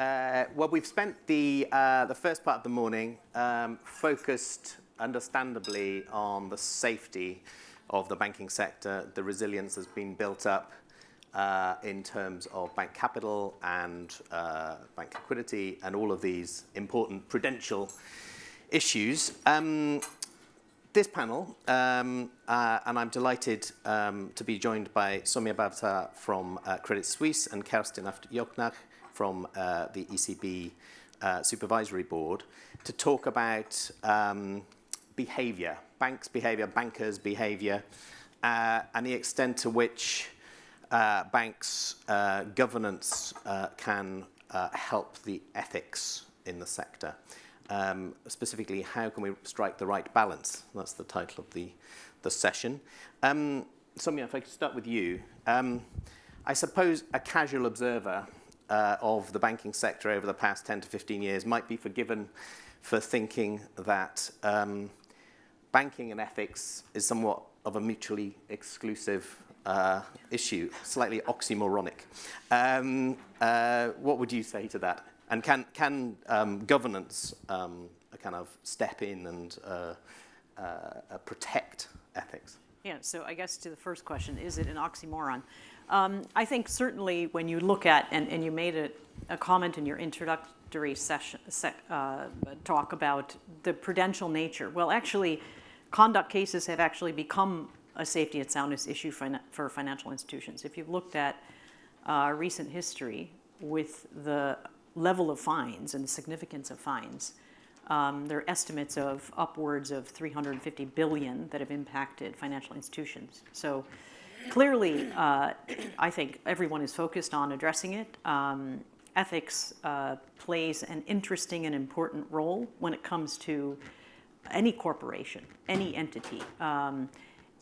Uh, well, we've spent the, uh, the first part of the morning um, focused, understandably, on the safety of the banking sector. The resilience has been built up uh, in terms of bank capital and uh, bank liquidity and all of these important prudential issues. Um, this panel, um, uh, and I'm delighted um, to be joined by Somia Bavta from uh, Credit Suisse and Kerstin Jochnick from uh, the ECB uh, Supervisory Board to talk about um, behavior, banks' behavior, bankers' behavior, uh, and the extent to which uh, banks' uh, governance uh, can uh, help the ethics in the sector. Um, specifically, how can we strike the right balance? That's the title of the, the session. Um, Somia, if I could start with you. Um, I suppose a casual observer uh, of the banking sector over the past 10 to 15 years might be forgiven for thinking that um, banking and ethics is somewhat of a mutually exclusive uh, issue, slightly oxymoronic. Um, uh, what would you say to that? And can, can um, governance um, kind of step in and uh, uh, protect ethics? Yeah, so I guess to the first question, is it an oxymoron? Um, I think certainly when you look at, and, and you made a, a comment in your introductory session, se uh, talk about the prudential nature. Well, actually, conduct cases have actually become a safety and soundness issue for financial institutions. If you've looked at uh, recent history with the level of fines and the significance of fines. Um, there are estimates of upwards of 350 billion that have impacted financial institutions. So clearly, uh, I think everyone is focused on addressing it. Um, ethics uh, plays an interesting and important role when it comes to any corporation, any entity. Um,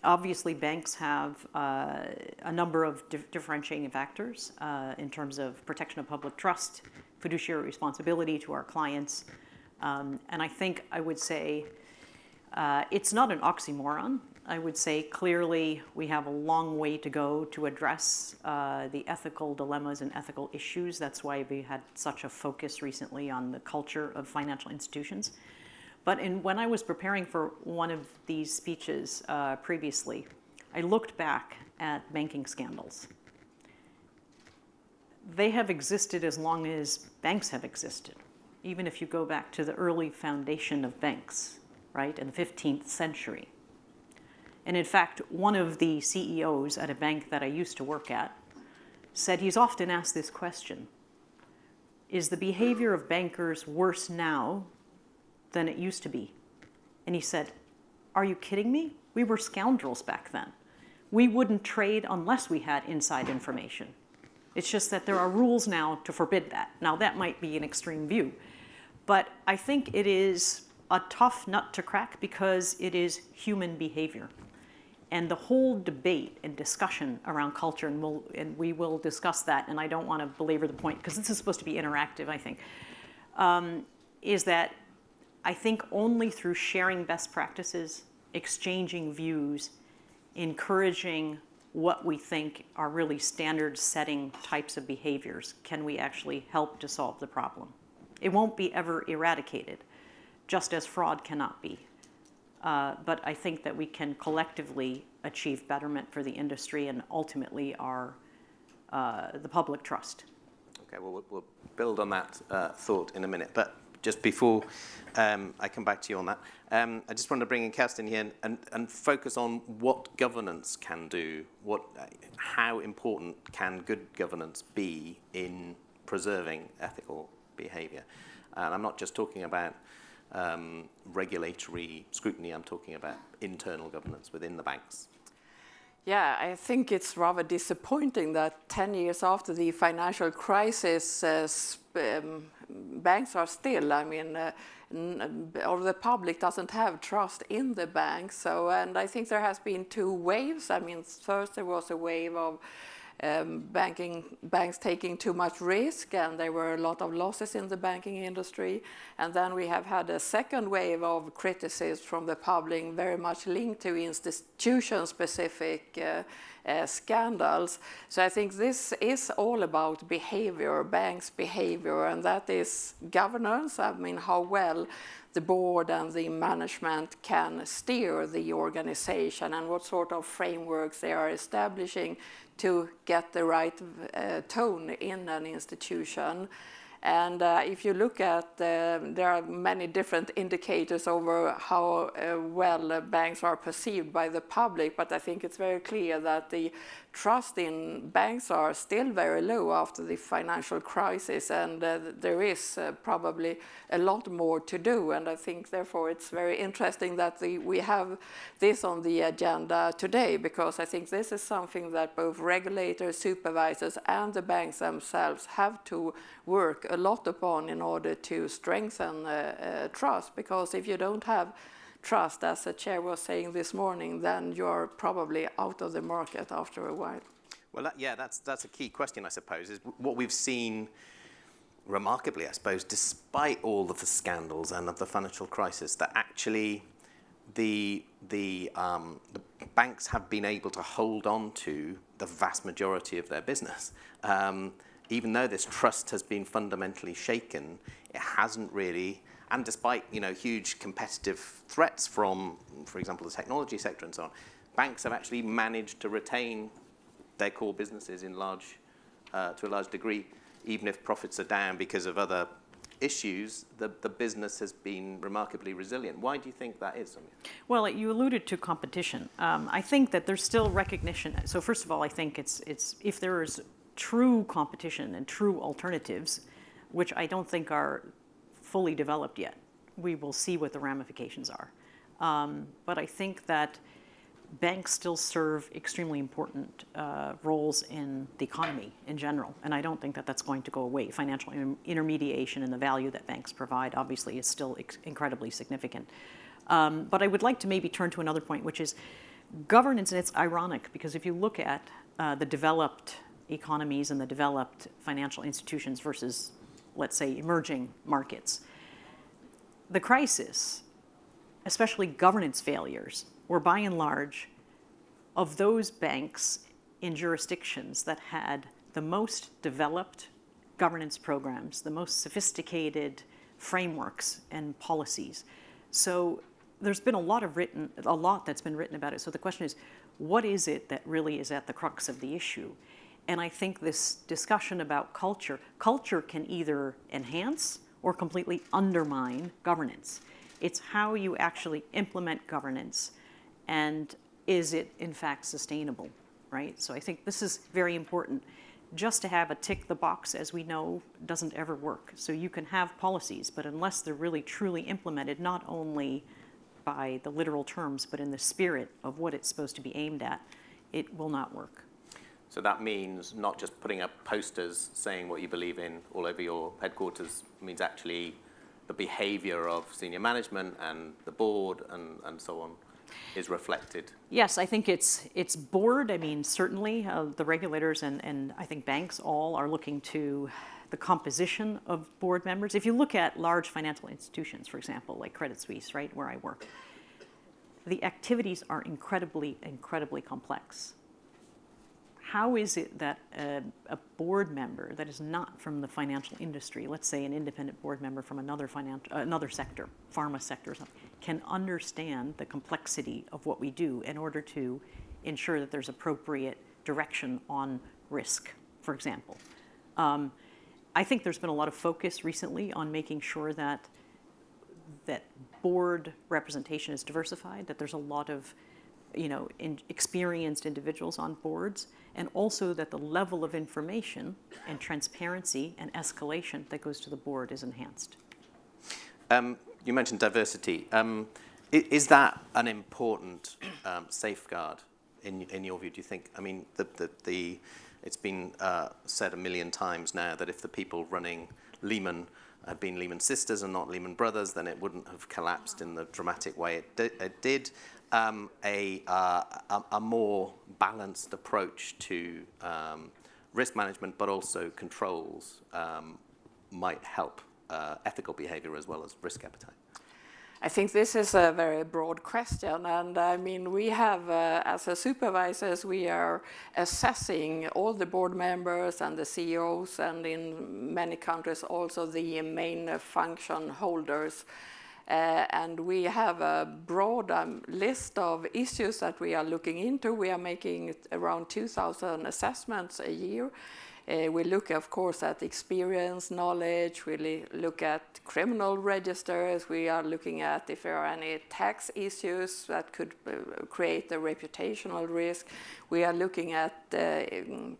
Obviously, banks have uh, a number of differentiating factors uh, in terms of protection of public trust, fiduciary responsibility to our clients. Um, and I think I would say uh, it's not an oxymoron. I would say clearly we have a long way to go to address uh, the ethical dilemmas and ethical issues. That's why we had such a focus recently on the culture of financial institutions. But in, when I was preparing for one of these speeches uh, previously, I looked back at banking scandals. They have existed as long as banks have existed, even if you go back to the early foundation of banks, right, in the 15th century. And in fact, one of the CEOs at a bank that I used to work at said he's often asked this question, is the behavior of bankers worse now than it used to be. And he said, are you kidding me? We were scoundrels back then. We wouldn't trade unless we had inside information. It's just that there are rules now to forbid that. Now that might be an extreme view, but I think it is a tough nut to crack because it is human behavior. And the whole debate and discussion around culture, and, we'll, and we will discuss that, and I don't want to belabor the point because this is supposed to be interactive, I think, um, is that I think only through sharing best practices, exchanging views, encouraging what we think are really standard setting types of behaviors can we actually help to solve the problem. It won't be ever eradicated, just as fraud cannot be. Uh, but I think that we can collectively achieve betterment for the industry and ultimately our, uh, the public trust. Okay, well, we'll build on that uh, thought in a minute. But just before um, I come back to you on that, um, I just want to bring in Kerstin here and, and, and, focus on what governance can do, what, how important can good governance be in preserving ethical behavior. And I'm not just talking about um, regulatory scrutiny, I'm talking about internal governance within the banks. Yeah, I think it's rather disappointing that 10 years after the financial crisis, uh, um, banks are still, I mean, uh, or the public doesn't have trust in the banks. So, and I think there has been two waves. I mean, first there was a wave of um, banking banks taking too much risk, and there were a lot of losses in the banking industry. And then we have had a second wave of criticism from the public, very much linked to institution-specific uh, uh, scandals. So I think this is all about behavior, banks' behavior, and that is governance. I mean, how well the board and the management can steer the organization and what sort of frameworks they are establishing to get the right uh, tone in an institution. And uh, if you look at, uh, there are many different indicators over how uh, well banks are perceived by the public, but I think it's very clear that the trust in banks are still very low after the financial crisis, and uh, there is uh, probably a lot more to do. And I think, therefore, it's very interesting that the, we have this on the agenda today, because I think this is something that both regulators, supervisors, and the banks themselves have to work a lot upon in order to strengthen uh, uh trust. Because if you don't have trust, as the chair was saying this morning, then you're probably out of the market after a while. Well, that, yeah, that's, that's a key question, I suppose, is what we've seen remarkably, I suppose, despite all of the scandals and of the financial crisis, that actually the, the, um, the banks have been able to hold on to the vast majority of their business. Um, even though this trust has been fundamentally shaken, it hasn't really and despite you know, huge competitive threats from, for example, the technology sector and so on, banks have actually managed to retain their core businesses in large, uh, to a large degree, even if profits are down because of other issues, the, the business has been remarkably resilient. Why do you think that is? Well, you alluded to competition. Um, I think that there's still recognition. So first of all, I think it's, it's if there is true competition and true alternatives, which I don't think are fully developed yet. We will see what the ramifications are. Um, but I think that banks still serve extremely important uh, roles in the economy in general, and I don't think that that's going to go away. Financial intermediation and the value that banks provide obviously is still incredibly significant. Um, but I would like to maybe turn to another point, which is governance, and it's ironic because if you look at uh, the developed economies and the developed financial institutions versus let's say, emerging markets. The crisis, especially governance failures, were by and large of those banks in jurisdictions that had the most developed governance programs, the most sophisticated frameworks and policies. So there's been a lot of written, a lot that's been written about it. So the question is, what is it that really is at the crux of the issue? And I think this discussion about culture, culture can either enhance or completely undermine governance. It's how you actually implement governance and is it in fact sustainable, right? So I think this is very important. Just to have a tick the box, as we know, doesn't ever work. So you can have policies, but unless they're really truly implemented, not only by the literal terms, but in the spirit of what it's supposed to be aimed at, it will not work. So that means not just putting up posters saying what you believe in all over your headquarters, it means actually the behavior of senior management and the board and, and so on is reflected. Yes, I think it's it's board. I mean, certainly uh, the regulators and, and I think banks all are looking to the composition of board members. If you look at large financial institutions, for example, like Credit Suisse, right, where I work, the activities are incredibly, incredibly complex how is it that a, a, board member that is not from the financial industry, let's say an independent board member from another financial, another sector, pharma sector or something, can understand the complexity of what we do in order to ensure that there's appropriate direction on risk, for example. Um, I think there's been a lot of focus recently on making sure that that board representation is diversified, that there's a lot of you know, in experienced individuals on boards, and also that the level of information and transparency and escalation that goes to the board is enhanced. Um, you mentioned diversity. Um, is that an important um, safeguard in, in your view, do you think? I mean, the, the, the, it's been uh, said a million times now that if the people running Lehman had been Lehman sisters and not Lehman brothers, then it wouldn't have collapsed in the dramatic way it, di it did. Um, a, uh, a, a more balanced approach to um, risk management, but also controls, um, might help uh, ethical behavior as well as risk appetite? I think this is a very broad question, and I mean, we have, uh, as a supervisors, we are assessing all the board members and the CEOs, and in many countries also the main function holders. Uh, and we have a broad um, list of issues that we are looking into. We are making around 2,000 assessments a year. Uh, we look, of course, at experience, knowledge. We look at criminal registers. We are looking at if there are any tax issues that could uh, create a reputational risk. We are looking at uh,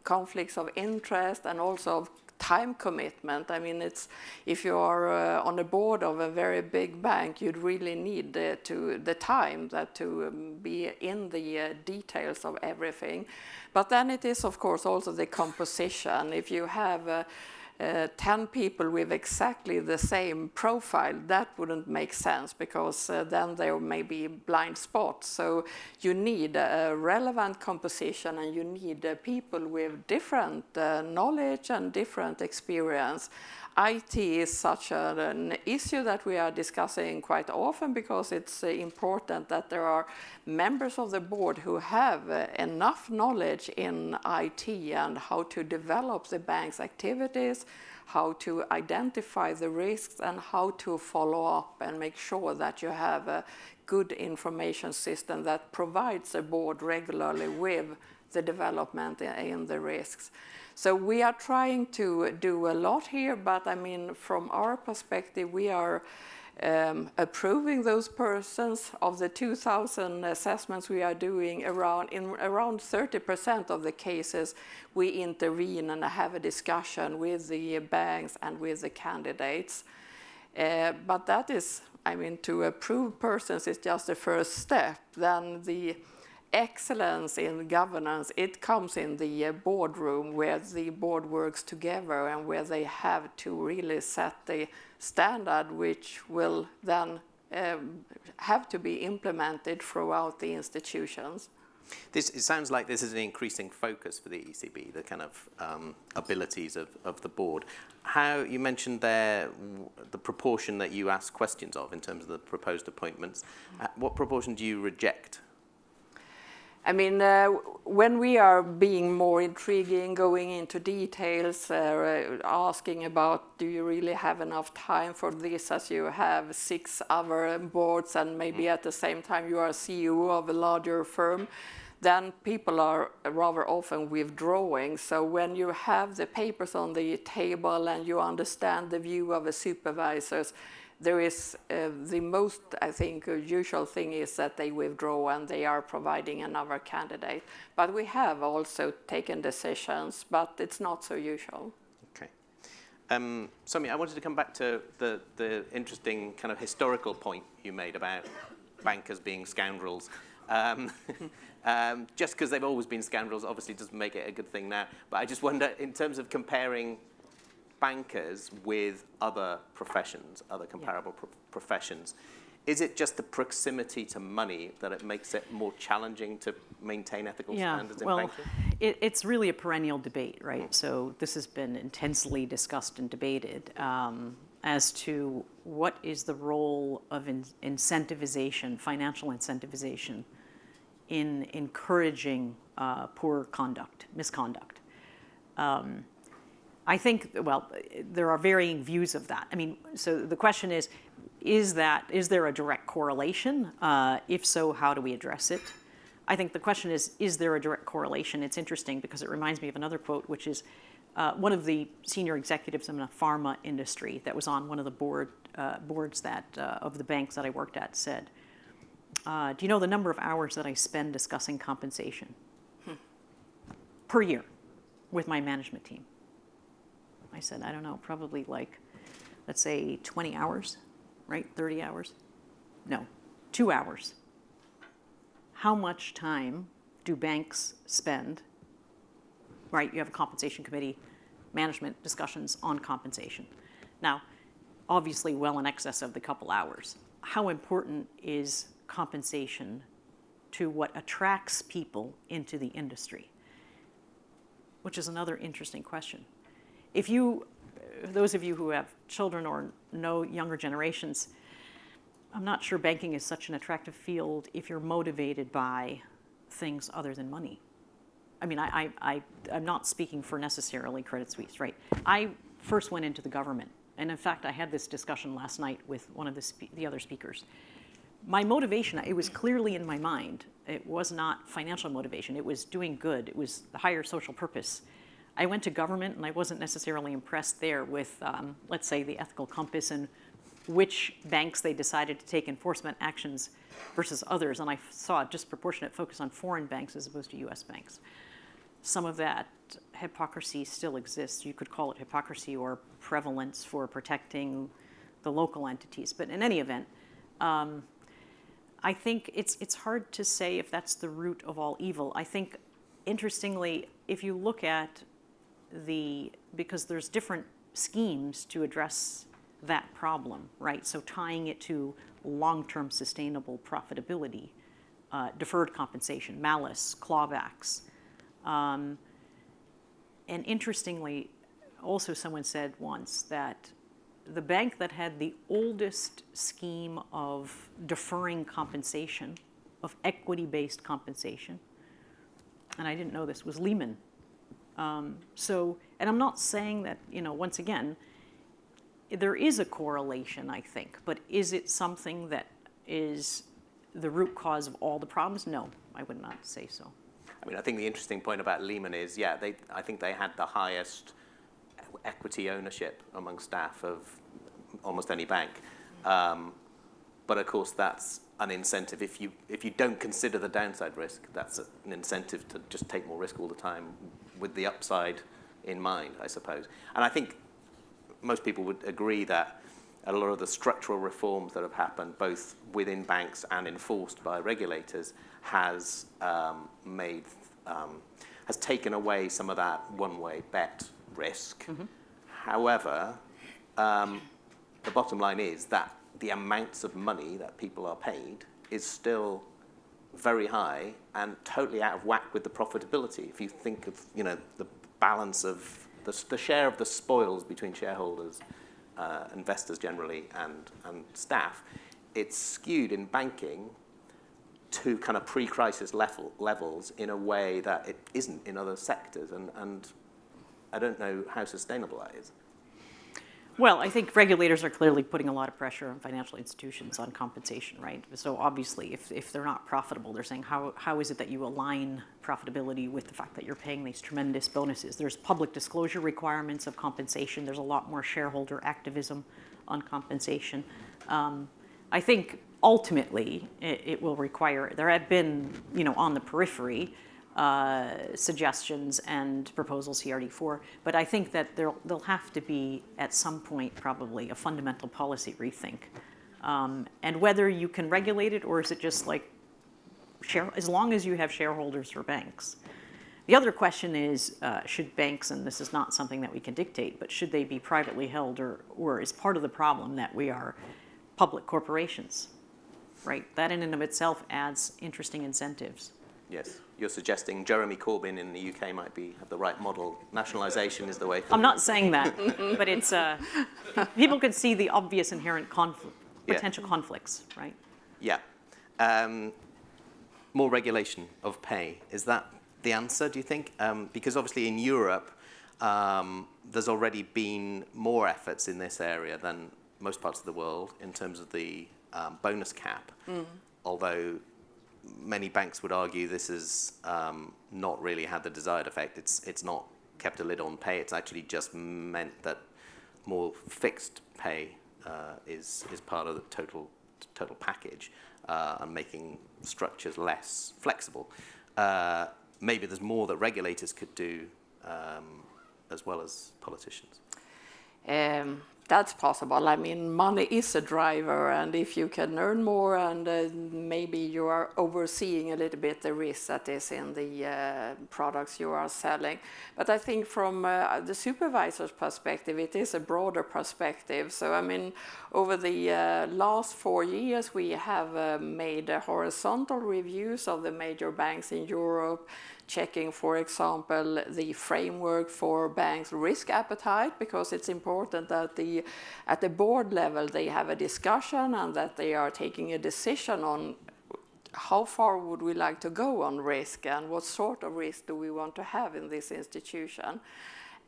conflicts of interest and also time commitment. I mean, it's if you are uh, on the board of a very big bank, you'd really need uh, to the time that to um, be in the uh, details of everything. But then it is, of course, also the composition. If you have uh, uh, 10 people with exactly the same profile, that wouldn't make sense because uh, then there may be blind spots. So you need a relevant composition and you need uh, people with different uh, knowledge and different experience. IT is such an issue that we are discussing quite often because it's uh, important that there are members of the board who have uh, enough knowledge in IT and how to develop the bank's activities, how to identify the risks and how to follow up and make sure that you have a good information system that provides the board regularly with the development in the risks. So we are trying to do a lot here, but I mean, from our perspective, we are um, approving those persons. Of the 2,000 assessments we are doing, around in around 30% of the cases, we intervene and have a discussion with the banks and with the candidates. Uh, but that is, I mean, to approve persons is just the first step. Then the excellence in governance, it comes in the uh, boardroom where the board works together and where they have to really set the standard which will then um, have to be implemented throughout the institutions. This, it sounds like this is an increasing focus for the ECB, the kind of um, abilities of, of the board. How, you mentioned there the proportion that you ask questions of in terms of the proposed appointments. Uh, what proportion do you reject I mean, uh, when we are being more intriguing, going into details, uh, asking about do you really have enough time for this as you have six other boards and maybe mm. at the same time you are CEO of a larger firm, then people are rather often withdrawing. So when you have the papers on the table and you understand the view of the supervisors, there is uh, the most, I think, uh, usual thing is that they withdraw and they are providing another candidate. But we have also taken decisions, but it's not so usual. Okay. Um, Somi, I wanted to come back to the, the interesting kind of historical point you made about bankers being scoundrels. Um, um, just because they've always been scoundrels obviously doesn't make it a good thing now. But I just wonder, in terms of comparing bankers with other professions, other comparable yeah. pro professions. Is it just the proximity to money that it makes it more challenging to maintain ethical yeah, standards in well, banking? It, it's really a perennial debate, right? Mm. So this has been intensely discussed and debated um, as to what is the role of in incentivization, financial incentivization, in encouraging uh, poor conduct, misconduct. Um, I think, well, there are varying views of that. I mean, so the question is, is that, is there a direct correlation? Uh, if so, how do we address it? I think the question is, is there a direct correlation? It's interesting because it reminds me of another quote, which is uh, one of the senior executives in the pharma industry that was on one of the board, uh, boards that, uh, of the banks that I worked at said, uh, do you know the number of hours that I spend discussing compensation hmm. per year with my management team? I said, I don't know, probably like, let's say 20 hours, right? 30 hours? No, two hours. How much time do banks spend, right? You have a compensation committee, management discussions on compensation. Now, obviously well in excess of the couple hours. How important is compensation to what attracts people into the industry? Which is another interesting question. If you, those of you who have children or know younger generations, I'm not sure banking is such an attractive field if you're motivated by things other than money. I mean, I, I, I, I'm not speaking for necessarily Credit Suisse, right? I first went into the government, and in fact, I had this discussion last night with one of the, the other speakers. My motivation, it was clearly in my mind. It was not financial motivation. It was doing good. It was the higher social purpose. I went to government, and I wasn't necessarily impressed there with, um, let's say, the ethical compass and which banks they decided to take enforcement actions versus others. And I saw a disproportionate focus on foreign banks as opposed to US banks some of that hypocrisy still exists. You could call it hypocrisy or prevalence for protecting the local entities. But in any event, um, I think it's, it's hard to say if that's the root of all evil. I think, interestingly, if you look at the, because there's different schemes to address that problem, right? So tying it to long-term sustainable profitability, uh, deferred compensation, malus, clawbacks, um, and interestingly, also someone said once that the bank that had the oldest scheme of deferring compensation, of equity-based compensation, and I didn't know this, was Lehman. Um, so, and I'm not saying that, you know, once again, there is a correlation, I think, but is it something that is the root cause of all the problems? No, I would not say so. I mean, I think the interesting point about Lehman is, yeah, they, I think they had the highest equity ownership among staff of almost any bank. Um, but of course, that's an incentive. If you, if you don't consider the downside risk, that's an incentive to just take more risk all the time with the upside in mind, I suppose. And I think most people would agree that a lot of the structural reforms that have happened, both within banks and enforced by regulators, has um, made um, has taken away some of that one-way bet risk. Mm -hmm. However, um, the bottom line is that the amounts of money that people are paid is still very high and totally out of whack with the profitability. If you think of you know the balance of the, the share of the spoils between shareholders, uh, investors generally, and, and staff, it's skewed in banking to kind of pre-crisis level, levels in a way that it isn't in other sectors. And, and I don't know how sustainable that is. Well, I think regulators are clearly putting a lot of pressure on financial institutions on compensation, right? So obviously, if, if they're not profitable, they're saying, how, how is it that you align profitability with the fact that you're paying these tremendous bonuses? There's public disclosure requirements of compensation. There's a lot more shareholder activism on compensation. Um, I think ultimately it, it, will require, there have been, you know, on the periphery, uh, suggestions and proposals CRD4, but I think that there'll, there'll have to be, at some point, probably a fundamental policy rethink. Um, and whether you can regulate it or is it just like, share, as long as you have shareholders for banks. The other question is, uh, should banks, and this is not something that we can dictate, but should they be privately held or, or is part of the problem that we are public corporations, right? That in and of itself adds interesting incentives. Yes, you're suggesting Jeremy Corbyn in the UK might be have the right model. Nationalisation is the way. Forward. I'm not saying that, but it's uh, people could see the obvious inherent conflict, potential yeah. conflicts, right? Yeah. Um, more regulation of pay is that the answer? Do you think? Um, because obviously in Europe, um, there's already been more efforts in this area than most parts of the world in terms of the um, bonus cap, mm. although many banks would argue this has um, not really had the desired effect. It's, it's not kept a lid on pay. It's actually just meant that more fixed pay uh, is, is part of the total, total package uh, and making structures less flexible. Uh, maybe there's more that regulators could do um, as well as politicians. Um, that's possible. I mean, money is a driver, and if you can earn more, and uh, maybe you are overseeing a little bit the risk that is in the uh, products you are selling. But I think from uh, the supervisor's perspective, it is a broader perspective. So, I mean, over the uh, last four years, we have uh, made horizontal reviews of the major banks in Europe checking, for example, the framework for banks' risk appetite, because it's important that the, at the board level they have a discussion and that they are taking a decision on how far would we like to go on risk and what sort of risk do we want to have in this institution.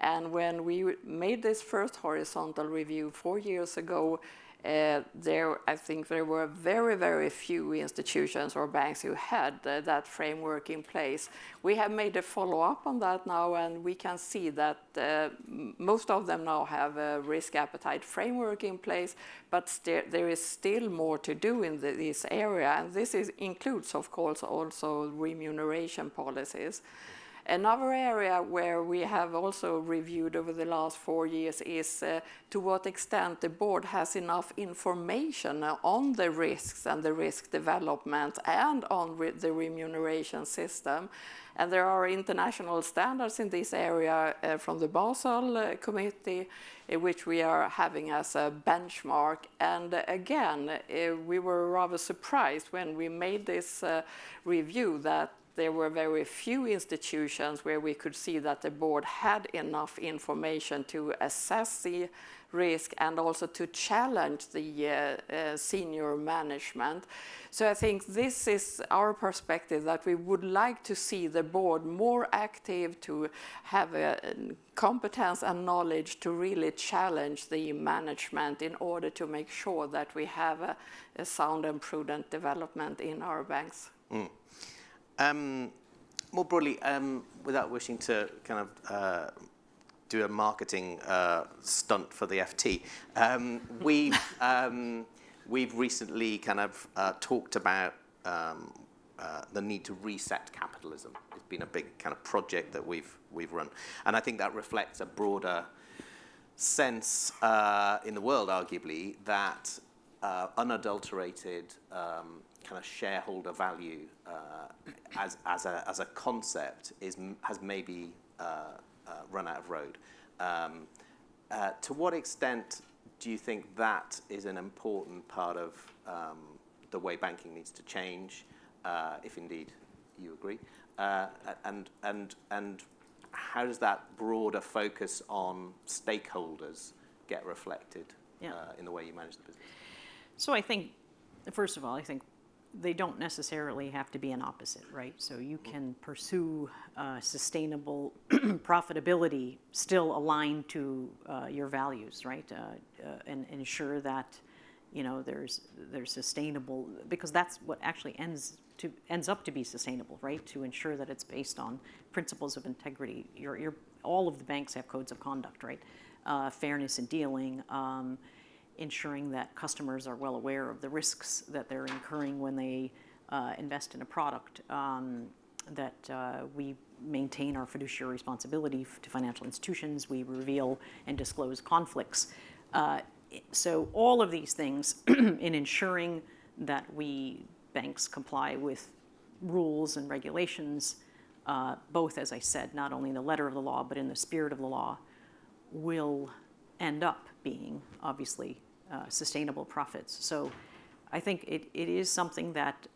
And when we made this first horizontal review four years ago, uh, there, I think there were very, very few institutions or banks who had uh, that framework in place. We have made a follow-up on that now, and we can see that uh, most of them now have a risk appetite framework in place, but there is still more to do in the, this area, and this is, includes, of course, also remuneration policies. Another area where we have also reviewed over the last four years is uh, to what extent the board has enough information on the risks and the risk development and on re the remuneration system. And there are international standards in this area uh, from the Basel uh, Committee, uh, which we are having as a benchmark. And uh, again, uh, we were rather surprised when we made this review that there were very few institutions where we could see that the board had enough information to assess the risk and also to challenge the uh, uh, senior management. So I think this is our perspective that we would like to see the board more active to have a, a competence and knowledge to really challenge the management in order to make sure that we have a, a sound and prudent development in our banks. Mm. Um, more broadly, um, without wishing to kind of uh, do a marketing uh, stunt for the FT, um, we've, um, we've recently kind of uh, talked about um, uh, the need to reset capitalism. It's been a big kind of project that we've, we've run. And I think that reflects a broader sense uh, in the world, arguably, that uh, unadulterated um, kind of shareholder value uh, as, as, a, as a concept is, has maybe uh, uh, run out of road. Um, uh, to what extent do you think that is an important part of um, the way banking needs to change, uh, if indeed you agree? Uh, and, and, and how does that broader focus on stakeholders get reflected yeah. in the way you manage the business? So I think, first of all, I think they don't necessarily have to be an opposite, right? So you can pursue uh, sustainable profitability still aligned to uh, your values, right? Uh, uh, and, ensure that you know there's there's sustainable because that's what actually ends to ends up to be sustainable, right? To ensure that it's based on principles of integrity. Your your all of the banks have codes of conduct, right? Uh, fairness in dealing. Um, ensuring that customers are well aware of the risks that they're incurring when they uh, invest in a product, um, that uh, we maintain our fiduciary responsibility to financial institutions, we reveal and disclose conflicts. Uh, so all of these things in ensuring that we banks comply with rules and regulations, uh, both, as I said, not only in the letter of the law, but in the spirit of the law, will end up being obviously uh, sustainable profits. So I think it, it is something that,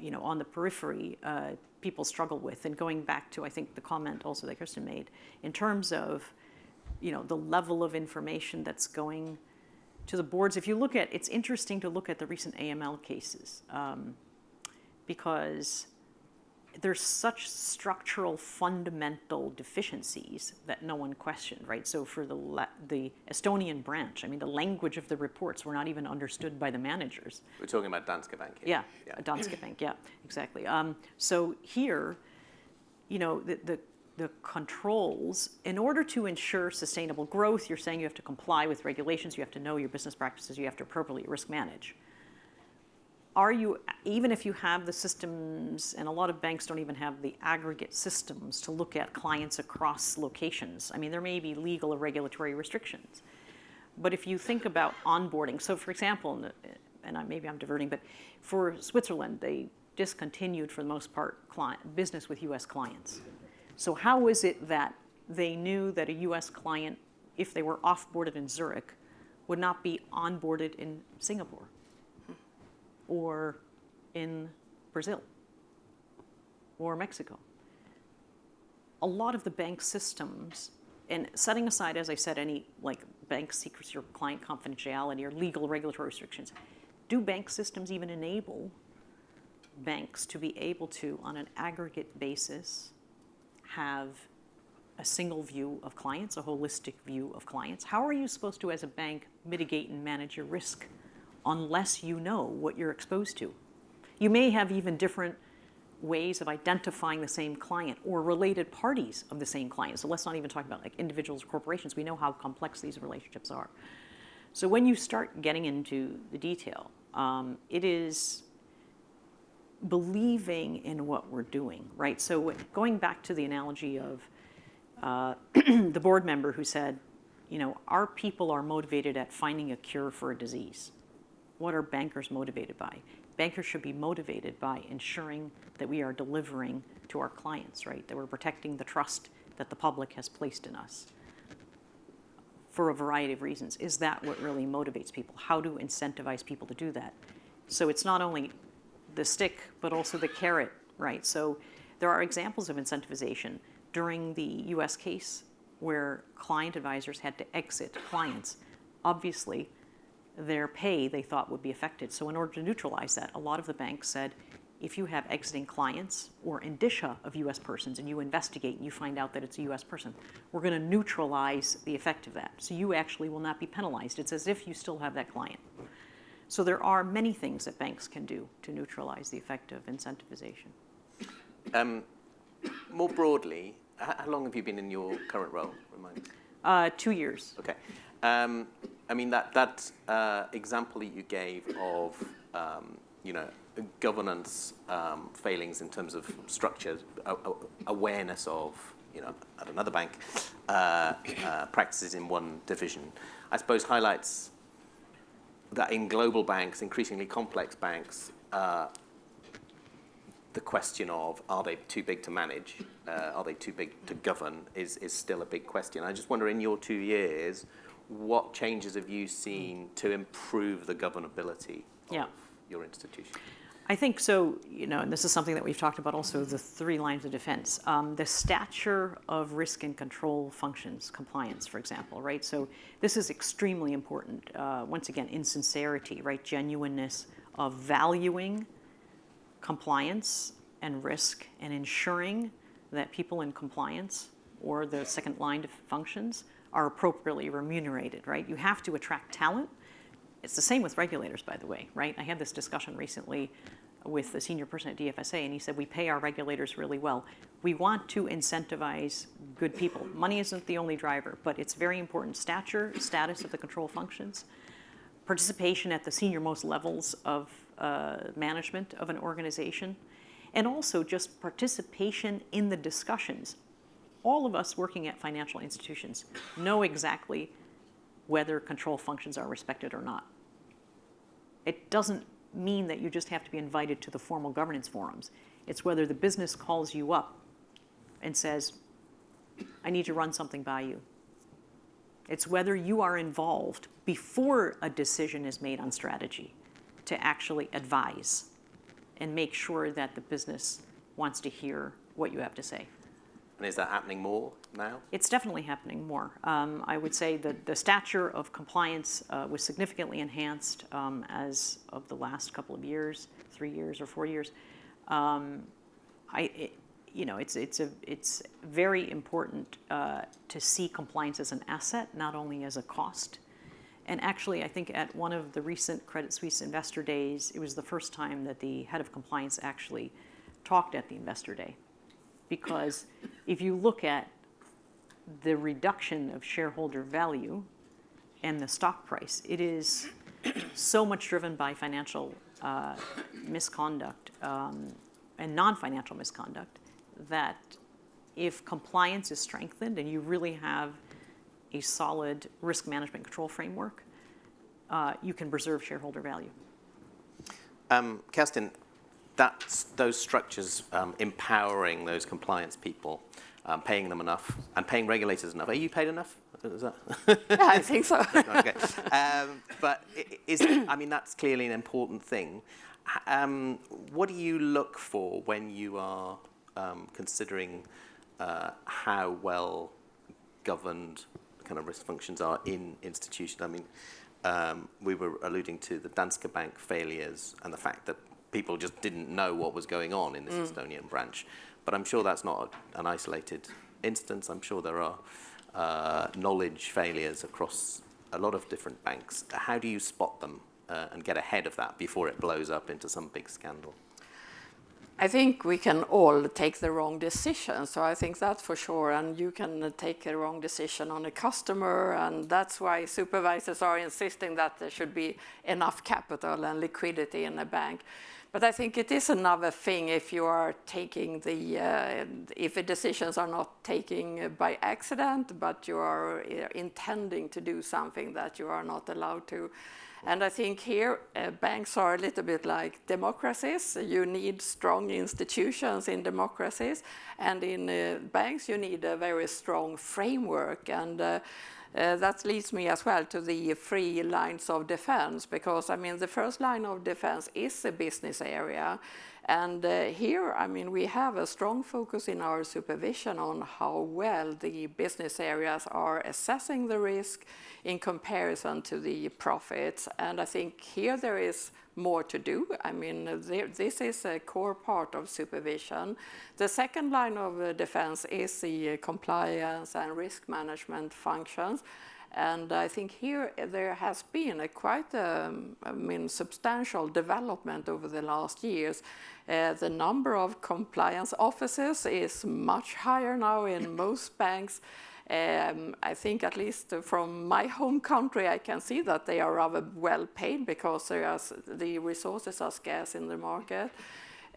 you know, on the periphery, uh, people struggle with. And going back to, I think, the comment also that Kerstin made, in terms of, you know, the level of information that's going to the boards. If you look at, it's interesting to look at the recent AML cases um, because there's such structural fundamental deficiencies that no one questioned, right? So for the, the Estonian branch, I mean, the language of the reports were not even understood by the managers. We're talking about Danske Bank here. Yeah, yeah. Danske Bank, yeah, exactly. Um, so here, you know, the, the, the controls, in order to ensure sustainable growth, you're saying you have to comply with regulations, you have to know your business practices, you have to appropriately risk manage are you, even if you have the systems, and a lot of banks don't even have the aggregate systems to look at clients across locations. I mean, there may be legal or regulatory restrictions. But if you think about onboarding, so for example, and I, maybe I'm diverting, but for Switzerland, they discontinued for the most part client, business with US clients. So how is it that they knew that a US client, if they were off-boarded in Zurich, would not be onboarded in Singapore or in Brazil or Mexico? A lot of the bank systems, and setting aside, as I said, any like bank secrecy or client confidentiality or legal regulatory restrictions, do bank systems even enable banks to be able to, on an aggregate basis, have a single view of clients, a holistic view of clients? How are you supposed to, as a bank, mitigate and manage your risk unless you know what you're exposed to? You may have even different ways of identifying the same client or related parties of the same client. So let's not even talk about like individuals or corporations. We know how complex these relationships are. So when you start getting into the detail, um, it is believing in what we're doing, right? So going back to the analogy of uh, the board member who said, you know, our people are motivated at finding a cure for a disease. What are bankers motivated by? Bankers should be motivated by ensuring that we are delivering to our clients, right? That we're protecting the trust that the public has placed in us for a variety of reasons. Is that what really motivates people? How to incentivize people to do that? So it's not only the stick, but also the carrot, right? So there are examples of incentivization during the US case where client advisors had to exit clients. Obviously, their pay they thought would be affected. So in order to neutralize that, a lot of the banks said, if you have exiting clients or indicia of US persons and you investigate and you find out that it's a US person, we're going to neutralize the effect of that. So you actually will not be penalized. It's as if you still have that client. So there are many things that banks can do to neutralize the effect of incentivization. Um, more broadly, how long have you been in your current role? Remind me. Uh, two years. Okay. Um, I mean, that, that uh, example that you gave of, um, you know, governance um, failings in terms of structure, awareness of, you know, at another bank, uh, uh, practices in one division, I suppose highlights that in global banks, increasingly complex banks, uh, the question of are they too big to manage, uh, are they too big to govern, is, is still a big question. I just wonder in your two years, what changes have you seen to improve the governability of yeah. your institution? I think so, you know, and this is something that we've talked about also, the three lines of defense. Um, the stature of risk and control functions, compliance, for example, right? So this is extremely important. Uh, once again, insincerity, right? Genuineness of valuing compliance and risk and ensuring that people in compliance or the second line of functions are appropriately remunerated, right? You have to attract talent. It's the same with regulators, by the way, right? I had this discussion recently with the senior person at DFSA, and he said, we pay our regulators really well. We want to incentivize good people. Money isn't the only driver, but it's very important. Stature, status of the control functions, participation at the senior most levels of uh, management of an organization, and also just participation in the discussions. All of us working at financial institutions know exactly whether control functions are respected or not. It doesn't mean that you just have to be invited to the formal governance forums. It's whether the business calls you up and says, I need to run something by you. It's whether you are involved before a decision is made on strategy to actually advise and make sure that the business wants to hear what you have to say. And is that happening more now? It's definitely happening more. Um, I would say that the stature of compliance uh, was significantly enhanced um, as of the last couple of years, three years or four years. Um, I, it, you know, it's, it's, a, it's very important uh, to see compliance as an asset, not only as a cost. And actually, I think at one of the recent Credit Suisse investor days, it was the first time that the head of compliance actually talked at the investor day because if you look at the reduction of shareholder value and the stock price, it is so much driven by financial uh, misconduct um, and non-financial misconduct that if compliance is strengthened and you really have a solid risk management control framework, uh, you can preserve shareholder value. Um, Kerstin, that's those structures um, empowering those compliance people, um, paying them enough, and paying regulators enough. Are you paid enough? Is that? yeah, I think so. okay. Um, but is I mean that's clearly an important thing. Um, what do you look for when you are um, considering uh, how well governed kind of risk functions are in institutions? I mean, um, we were alluding to the Danske Bank failures and the fact that people just didn't know what was going on in this mm. Estonian branch. But I'm sure that's not an isolated instance. I'm sure there are uh, knowledge failures across a lot of different banks. How do you spot them uh, and get ahead of that before it blows up into some big scandal? I think we can all take the wrong decision, so I think that's for sure. And you can take a wrong decision on a customer, and that's why supervisors are insisting that there should be enough capital and liquidity in a bank. But I think it is another thing if you are taking the, uh, if the decisions are not taken by accident, but you are uh, intending to do something that you are not allowed to. And I think here uh, banks are a little bit like democracies. You need strong institutions in democracies, and in uh, banks you need a very strong framework. And uh, that leads me as well to the three lines of defense, because I mean the first line of defense is the business area. And uh, here, I mean, we have a strong focus in our supervision on how well the business areas are assessing the risk in comparison to the profits. And I think here there is more to do. I mean, there, this is a core part of supervision. The second line of uh, defense is the uh, compliance and risk management functions. And I think here uh, there has been a quite um, I mean, substantial development over the last years. Uh, the number of compliance officers is much higher now in most banks. Um, I think at least from my home country, I can see that they are rather well paid because are, the resources are scarce in the market.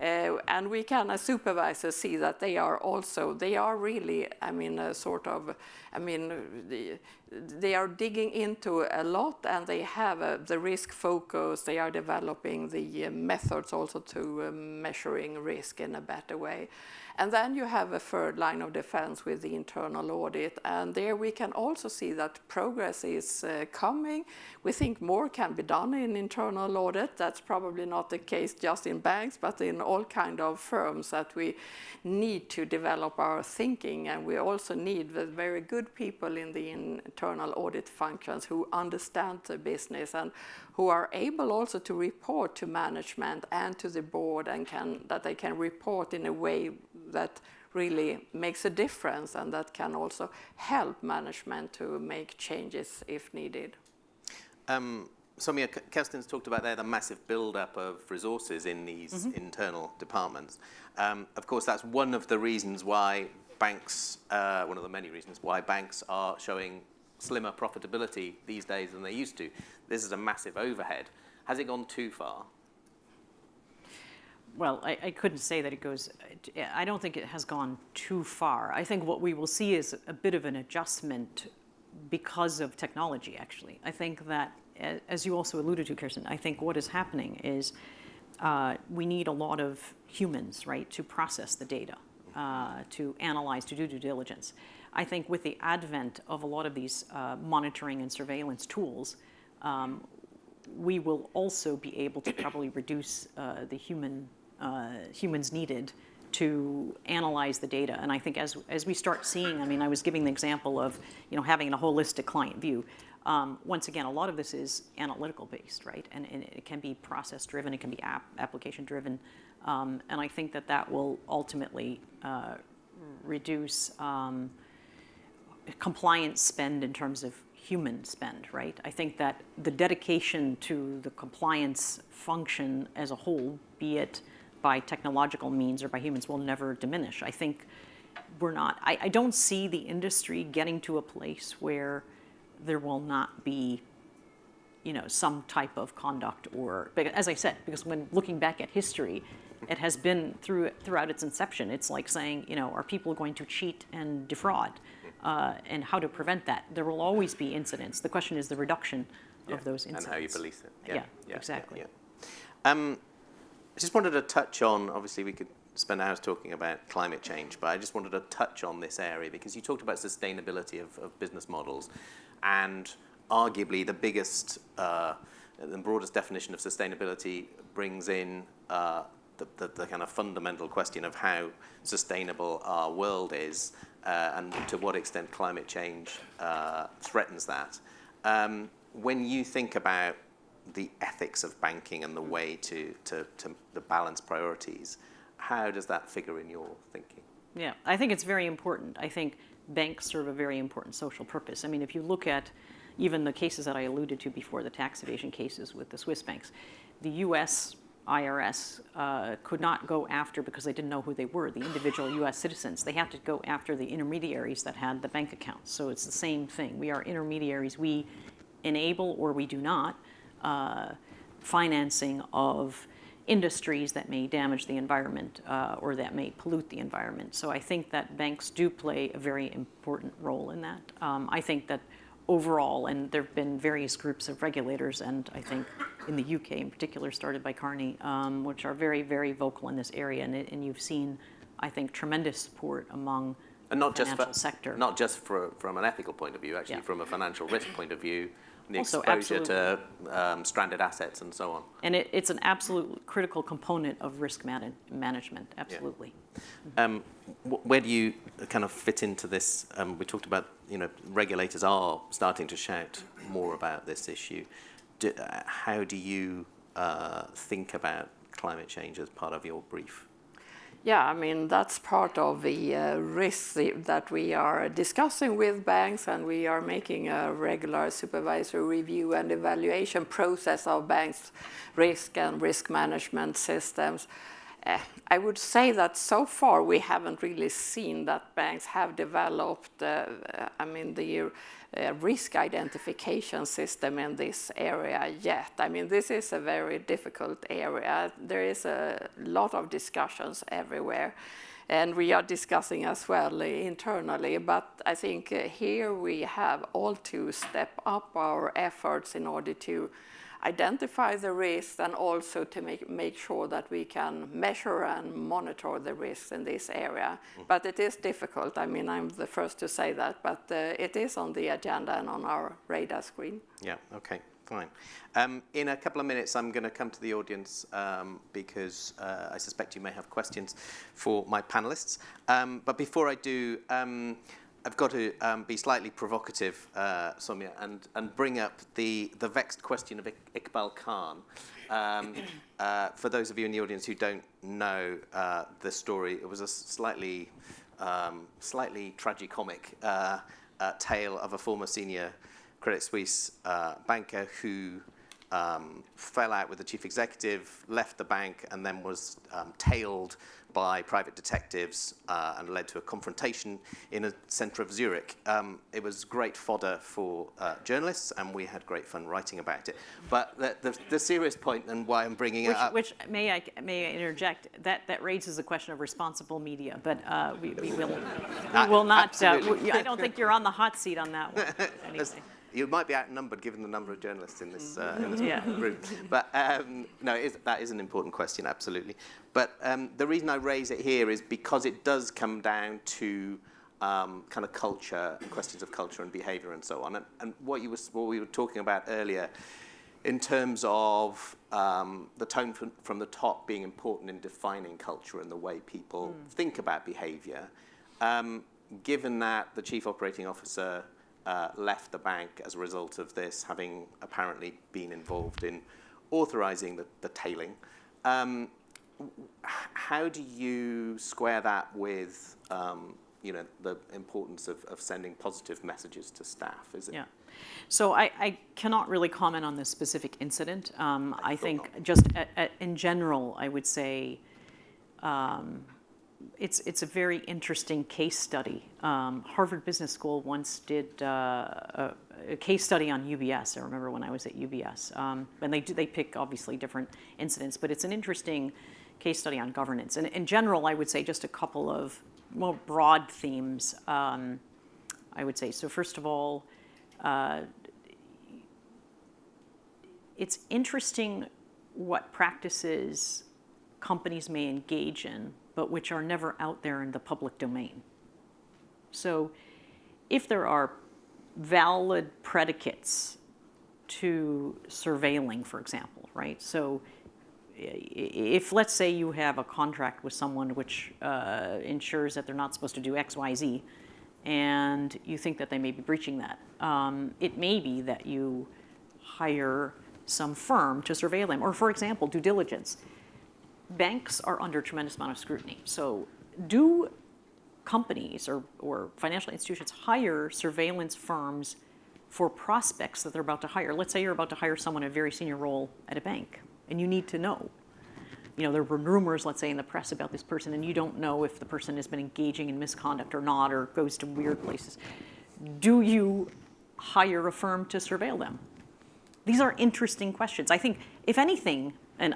Uh, and we can, as supervisors, see that they are also, they are really, I mean, a sort of, I mean, the, they are digging into a lot and they have a, the risk focus, they are developing the uh, methods also to uh, measuring risk in a better way. And then you have a third line of defense with the internal audit. And there we can also see that progress is uh, coming. We think more can be done in internal audit. That's probably not the case just in banks, but in all kind of firms that we need to develop our thinking. And we also need the very good people in the internal audit functions who understand the business and who are able also to report to management and to the board and can, that they can report in a way that really makes a difference and that can also help management to make changes if needed. Um, Somia, Kerstin's talked about there the massive build-up of resources in these mm -hmm. internal departments. Um, of course, that's one of the reasons why banks, uh, one of the many reasons why banks are showing slimmer profitability these days than they used to. This is a massive overhead. Has it gone too far? well, I, I, couldn't say that it goes, I don't think it has gone too far. I think what we will see is a bit of an adjustment because of technology, actually. I think that, as you also alluded to, Kerstin, I think what is happening is uh, we need a lot of humans, right, to process the data, uh, to analyze, to do due diligence. I think with the advent of a lot of these uh, monitoring and surveillance tools, um, we will also be able to probably reduce uh, the human uh, humans needed to analyze the data. And I think as, as we start seeing, I mean, I was giving the example of, you know, having a holistic client view. Um, once again, a lot of this is analytical based, right? And, and it can be process driven, it can be app, application driven. Um, and I think that that will ultimately uh, reduce um, compliance spend in terms of human spend, right? I think that the dedication to the compliance function as a whole, be it by technological means or by humans will never diminish. I think we're not, I, I don't see the industry getting to a place where there will not be you know, some type of conduct or, as I said, because when looking back at history, it has been through throughout its inception. It's like saying, you know, are people going to cheat and defraud? Uh, and how to prevent that. There will always be incidents. The question is the reduction Yeah, of those incidents. And how you police it. Yeah, exactly. yeah. Um, I just wanted to touch on, obviously we could spend hours talking about climate change, but I just wanted to touch on this area because you talked about sustainability of, of business models and arguably the biggest, uh, the broadest definition of sustainability brings in uh, the, the, the, kind of fundamental question of how sustainable our world is uh, and to what extent climate change uh, threatens that. Um, when you think about the ethics of banking and the way to, to, to the balance priorities, how does that figure in your thinking? Yeah, I think it's very important. I think banks serve a very important social purpose. I mean, if you look at even the cases that I alluded to before, the tax evasion cases with the Swiss banks, the US IRS uh, could not go after because they didn't know who they were, the individual US citizens. They had to go after the intermediaries that had the bank accounts. So it's the same thing. We are intermediaries. We enable or we do not uh, financing of industries that may damage the environment uh, or that may pollute the environment. So I think that banks do play a very important role in that. Um, I think that overall, and there have been various groups of regulators, and I think in the UK in particular, started by Carney, um, which are very, very vocal in this area. And, and you've seen, I think, tremendous support among and not the just for, sector. Not just for, from an ethical point of view, actually, Yeah. from a financial risk point of view, the Also, exposure to um, stranded assets and so on. And it, it's an absolute critical component of risk man- management, absolutely. Um, where do you kind of fit into this? Um, we talked about, you know, regulators are starting to shout more about this issue. Do, uh, how do you uh, think about climate change as part of your brief? Yeah, I mean, that's part of the uh, risks that we are discussing with banks, and we are making a regular supervisory review and evaluation process of banks' risk and risk management systems. Uh, I would say that so far we haven't really seen that banks have developed, uh, I mean, the uh, risk identification system in this area yet. I mean, this is a very difficult area. There is a lot of discussions everywhere, and we are discussing as well internally. But I think uh, here we have all to step up our efforts in order to identify the risks and also to make, make sure that we can measure and monitor the risks in this area. But it is difficult. I mean, I'm the first to say that, but uh, it is on the agenda and on our radar screen. Yeah, okay, fine. Um, in a couple of minutes, I'm going to come to the audience um, because uh, I suspect you may have questions for my panelists. Um, but before I do, um, I've got to um, be slightly provocative, uh, and, and bring up the, the vexed question of Iqbal Khan. Um, uh, for those of you in the audience who don't know uh, the story, it was a slightly, um, slightly tragicomic uh, uh, tale of a former senior Credit Suisse uh, banker who um, fell out with the chief executive, left the bank, and then was um, tailed by private detectives uh, and led to a confrontation in a centre of Zurich. Um, it was great fodder for uh, journalists, and we had great fun writing about it. But the, the, the serious point and why I'm bringing Which, it up... which may I may I interject? That that raises a question of responsible media, but uh, we, we will we will not. Uh, we- I don't think you're on the hot seat on that one. Anyway. You might be outnumbered given the number of journalists in this, uh, in this Yeah. room. But um, no, it is, that is an important question, absolutely. But um, the reason I raise it here is because it does come down to um, kind of culture, and questions of culture and behaviour and so on. And, and what, you was, what we were talking about earlier in terms of um, the tone from, from the top being important in defining culture and the way people think about behaviour. Um, given that the chief operating officer uh, left the bank as a result of this, having apparently been involved in authorising the, the tailing, um, how do you square that with um, you know, the importance of, of sending positive messages to staff? Is it Yeah. So I, I cannot really comment on this specific incident. Um, I, thought think just a, a, in general, I would say um, it's, it's a very interesting case study. Um, Harvard Business School once did uh, a, a case study on UBS. I remember when I was at UBS. Um, and they, do, they pick obviously different incidents, but it's an interesting case study on governance. And in general, I would say just a couple of more broad themes. Um, I would say. So first of all, uh, it's interesting what practices companies may engage in, but which are never out there in the public domain. So if there are valid predicates to surveilling, for example, right? So if let's say you have a contract with someone which uh, ensures that they're not supposed to do X, Y, Z, and you think that they may be breaching that, um, it may be that you hire some firm to surveil them. Or for example, due diligence. Banks are under tremendous amount of scrutiny. So do companies or, or financial institutions hire surveillance firms for prospects that they're about to hire? Let's say you're about to hire someone in a very senior role at a bank and you need to know. You know, there were rumors, let's say, in the press about this person, and you don't know if the person has been engaging in misconduct or not, or goes to weird places. Do you hire a firm to surveil them? These are interesting questions. I think, if anything, and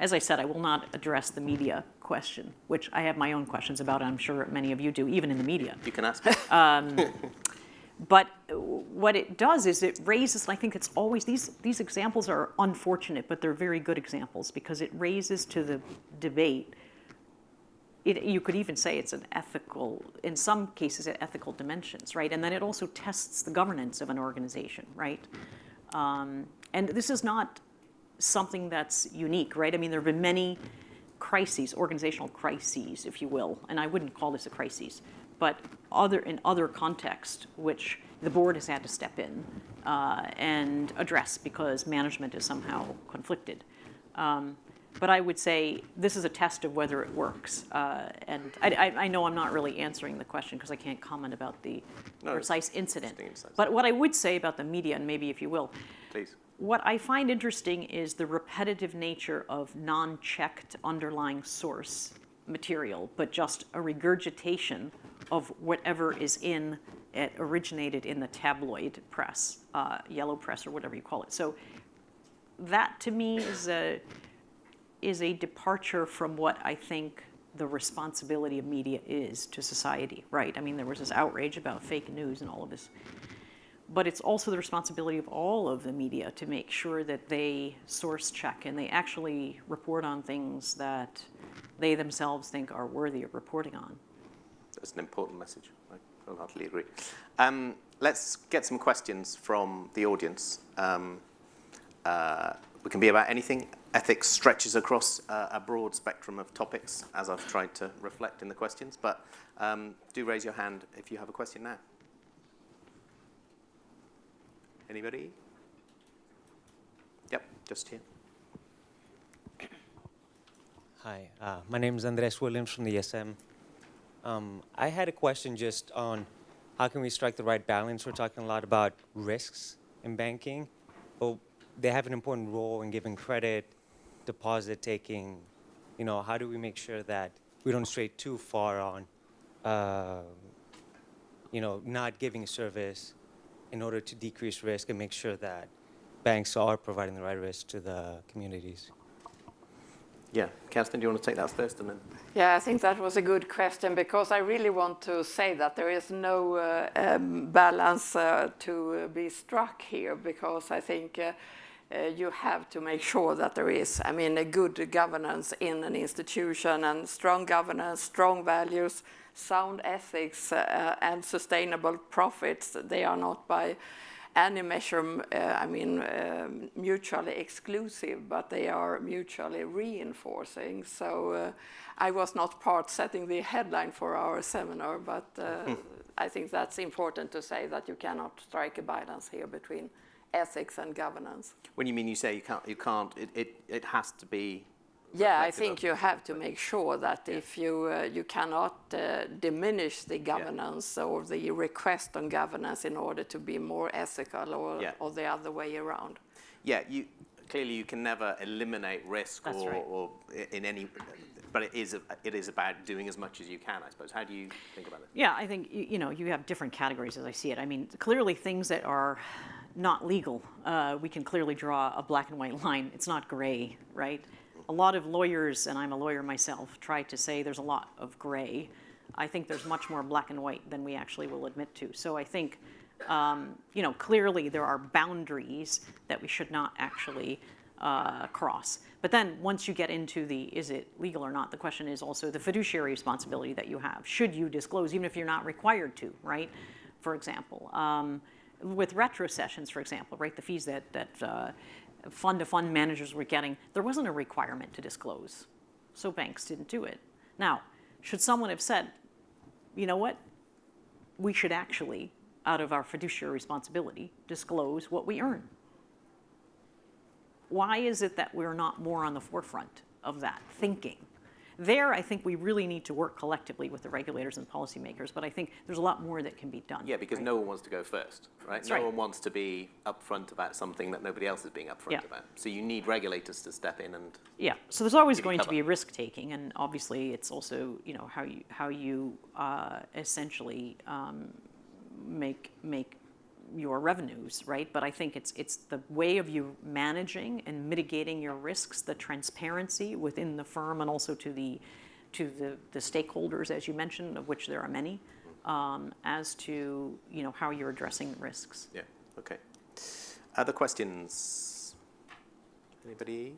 as I said, I will not address the media question, which I have my own questions about, I'm sure many of you do, even in the media. You can ask. But what it does is it raises, I think it's always, these, these examples are unfortunate, but they're very good examples because it raises to the debate, it, you could even say it's an ethical, in some cases, ethical dimensions, right? And then it also tests the governance of an organization, right? Um, and this is not something that's unique, right? I mean, there have been many crises, organizational crises, if you will, and I wouldn't call this a crisis, but other in other contexts, which the board has had to step in uh, and address because management is somehow conflicted. Um, but I would say this is a test of whether it works. Uh, and I, I, I, know I'm not really answering the question because I can't comment about the no, precise incident. But what I would say about the media, and maybe if you will, Please. What I find interesting is the repetitive nature of non-checked underlying source material, but just a regurgitation of whatever is in it originated in the tabloid press, uh, yellow press or whatever you call it. So that to me is a, is a departure from what I think the responsibility of media is to society, right? I mean, there was this outrage about fake news and all of this. But it's also the responsibility of all of the media to make sure that they source check and they actually report on things that they themselves think are worthy of reporting on. That's an important message. I wholeheartedly agree. Um, let's get some questions from the audience. Um, uh, we can be about anything. Ethics stretches across uh, a broad spectrum of topics, as I've tried to reflect in the questions. But um, do raise your hand if you have a question now. Anybody? Yep, just here. Hi, uh, my name is Andres Williams from the ESM. Um, I had a question just on how can we strike the right balance? We're talking a lot about risks in banking, but they have an important role in giving credit, deposit taking. You know, how do we make sure that we don't stray too far on, uh, you know, not giving service in order to decrease risk and make sure that banks are providing the right risk to the communities? Yeah, Kerstin, do you want to take that first and then? Yeah, I think that was a good question because I really want to say that there is no uh, um, balance uh, to be struck here because I think uh, uh, you have to make sure that there is, I mean, a good governance in an institution and strong governance, strong values, sound ethics uh, and sustainable profits. They are not by any measure, uh, I mean, um, mutually exclusive, but they are mutually reinforcing. So uh, I was not part setting the headline for our seminar, but uh, I think that's important to say that you cannot strike a balance here between ethics and governance. When you mean you say you can't, you can't it, it, it has to be yeah, I think you have to make sure that yeah. if you uh, you cannot uh, diminish the governance yeah. or the request on governance in order to be more ethical or, yeah. or the other way around. Yeah, you clearly you can never eliminate risk or, right. or, in any but it is it is about doing as much as you can, I suppose. How do you think about it? Yeah, I think you know you have different categories as I see it. I mean, clearly things that are not legal, uh, we can clearly draw a black and white line. It's not gray, right? a lot of lawyers, and I'm a lawyer myself, try to say there's a lot of gray. I think there's much more black and white than we actually will admit to. So I think, um, you know, clearly there are boundaries that we should not actually uh, cross. But then once you get into the is it legal or not, the question is also the fiduciary responsibility that you have. Should you disclose, even if you're not required to, right? For example, um, with retrocessions, for example, right, the fees that, that uh, fund-to-fund managers were getting, there wasn't a requirement to disclose. So banks didn't do it. Now, should someone have said, you know what, we should actually, out of our fiduciary responsibility, disclose what we earn? Why is it that we're not more on the forefront of that thinking? There, I think we really need to work collectively with the regulators and policymakers, but I think there's a lot more that can be done. Yeah, because right? no one wants to go first, right? That's no right. one wants to be upfront about something that nobody else is being upfront Yeah. about. So you need regulators to step in and Yeah, so there's always going to be risk taking, and obviously it's also you know how you how you uh, essentially um, make make your revenues, right? But I think it's it's the way of you managing and mitigating your risks, the transparency within the firm, and also to the to the, the stakeholders, as you mentioned, of which there are many, um, as to you know how you're addressing risks. Yeah, okay. Other questions? Anybody?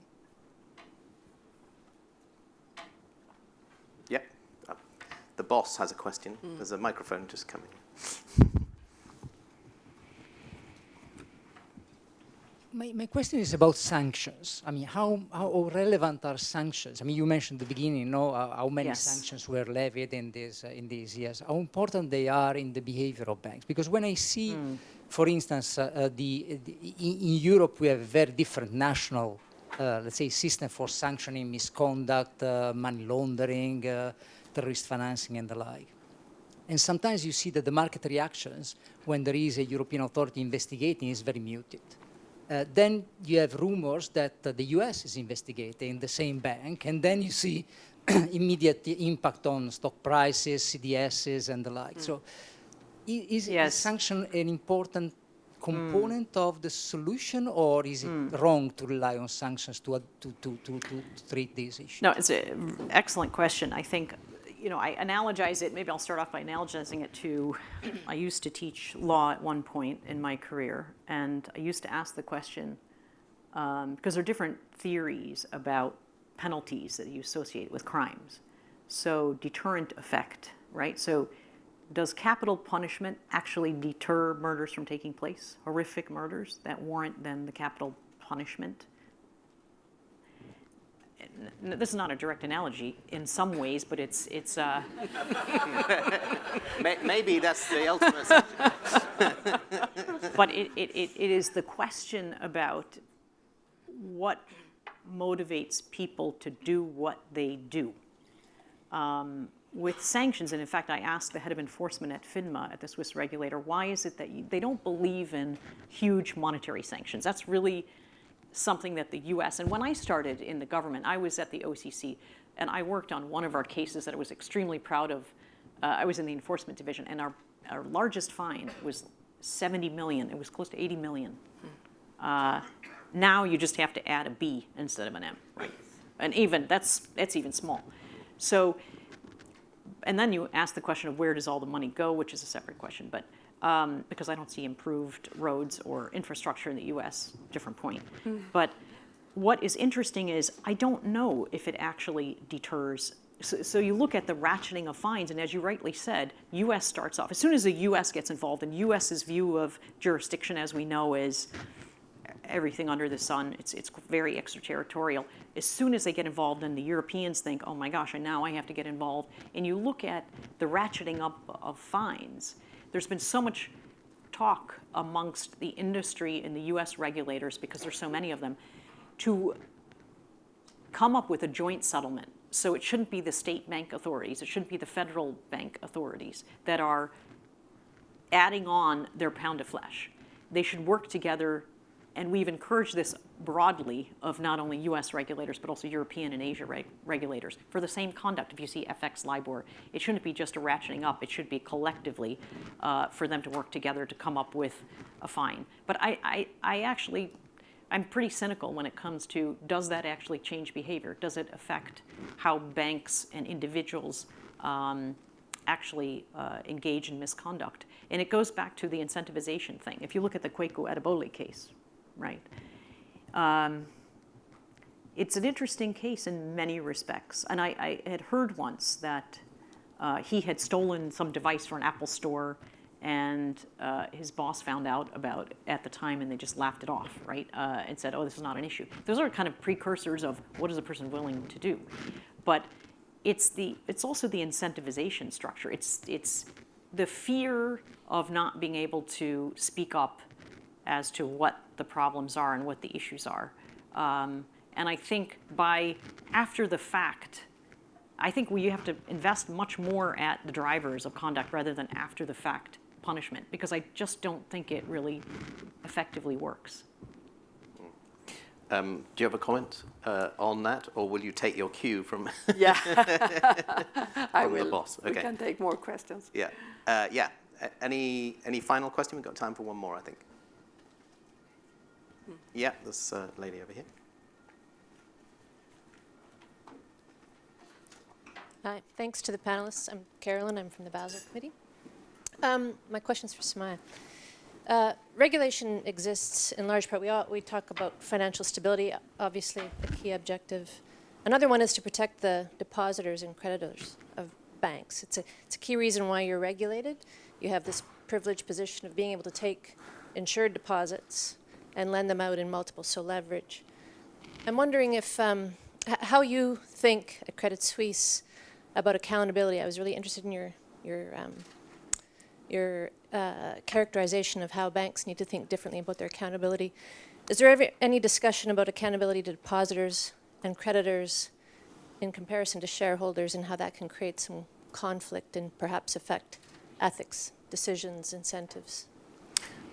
Yeah, uh, the boss has a question. There's a microphone just coming. My, my question is about sanctions. I mean, how, how relevant are sanctions? I mean, you mentioned at the beginning, no, uh, how many Yes. sanctions were levied in these, uh, in these years. How important they are in the behavior of banks? Because when I see, for instance, uh, uh, the, the in, in Europe we have a very different national, uh, let's say, system for sanctioning misconduct, uh, money laundering, uh, terrorist financing, and the like. And sometimes you see that the market reactions when there is a European authority investigating is very muted. Uh, then you have rumors that uh, the US is investigating the same bank, and then you see immediate impact on stock prices, CDSs, and the like. So, is, Yes. is sanction an important component of the solution, or is it wrong to rely on sanctions to, to, to, to, to treat these issues? No, it's an excellent question. I think, you know, I analogize it, maybe I'll start off by analogizing it to, I used to teach law at one point in my career, and I used to ask the question, um, because there are different theories about penalties that you associate with crimes. So deterrent effect, right? So does capital punishment actually deter murders from taking place? Horrific murders that warrant then the capital punishment? This is not a direct analogy in some ways, but it's, it's, uh, Maybe that's the ultimate. but it, it, it it is the question about what motivates people to do what they do. Um, with sanctions, and in fact, I asked the head of enforcement at FINMA, at the Swiss regulator, why is it that you, they don't believe in huge monetary sanctions? That's really something that the US, and when I started in the government, I was at the OCC, and I worked on one of our cases that I was extremely proud of. Uh, I was in the enforcement division, and our, our largest fine was 70 million. It was close to 80 million. Uh, now you just have to add a B instead of an M, right? And even, that's, that's even small. So, and then you ask the question of where does all the money go, which is a separate question, but um, because I don't see improved roads or infrastructure in the U.S. Different point. But what is interesting is I don't know if it actually deters. So, so you look at the ratcheting of fines, and as you rightly said, U.S. starts off as soon as the U.S. gets involved, and U.S.'s view of jurisdiction, as we know, is everything under the sun. It's, it's very extraterritorial. As soon as they get involved, and the Europeans think, oh my gosh, and now I have to get involved. And you look at the ratcheting up of fines. There's been so much talk amongst the industry and the US regulators, because there's so many of them, to come up with a joint settlement. So it shouldn't be the state bank authorities, it shouldn't be the federal bank authorities that are adding on their pound of flesh. They should work together, and we've encouraged this broadly of not only US regulators, but also European and Asia reg- regulators for the same conduct. If you see FX LIBOR, it shouldn't be just a ratcheting up, it should be collectively uh, for them to work together to come up with a fine. But I, I, I actually, I'm pretty cynical when it comes to does that actually change behavior? Does it affect how banks and individuals um, actually uh, engage in misconduct. And it goes back to the incentivization thing. If you look at the Kweku Adoboli case, right? Um, it's an interesting case in many respects. And I, I had heard once that uh, he had stolen some device from an Apple store and uh, his boss found out about at the time and they just laughed it off, right? Uh, and said, oh, this is not an issue. Those are kind of precursors of what is a person willing to do. But it's, the, it's also the incentivization structure. It's, it's the fear of not being able to speak up as to what the problems are and what the issues are. Um, and I think by after the fact, I think we you have to invest much more at the drivers of conduct rather than after the fact punishment because I just don't think it really effectively works. Um, do you have a comment uh, on that, or will you take your cue from Yeah. I From the will. boss, We can take more questions. Yeah. Uh, yeah. Any any final question? We've got time for one more, I think. Yeah, this uh, lady over here. Hi, thanks to the panelists. I'm Carolyn, I'm from the Basel Committee. Um, my question's for Samaya. Uh, regulation exists in large part. We, all, we talk about financial stability, obviously a key objective. Another one is to protect the depositors and creditors of banks. It's a, it's a key reason why you're regulated. You have this privileged position of being able to take insured deposits and lend them out in multiple, so leverage. I'm wondering if um, how you think at Credit Suisse about accountability. I was really interested in your your um, your uh, characterization of how banks need to think differently about their accountability. Is there ever any discussion about accountability to depositors and creditors in comparison to shareholders and how that can create some conflict and perhaps affect ethics, decisions, incentives?